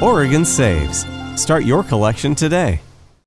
Oregon saves. Start your collection today.